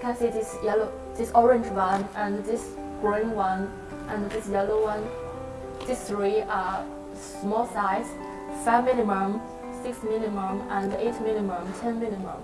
Can see this yellow, this orange one, and this green one, and this yellow one. These three are small size, 5 minimum, 6 minimum, and 8 minimum, 10 minimum.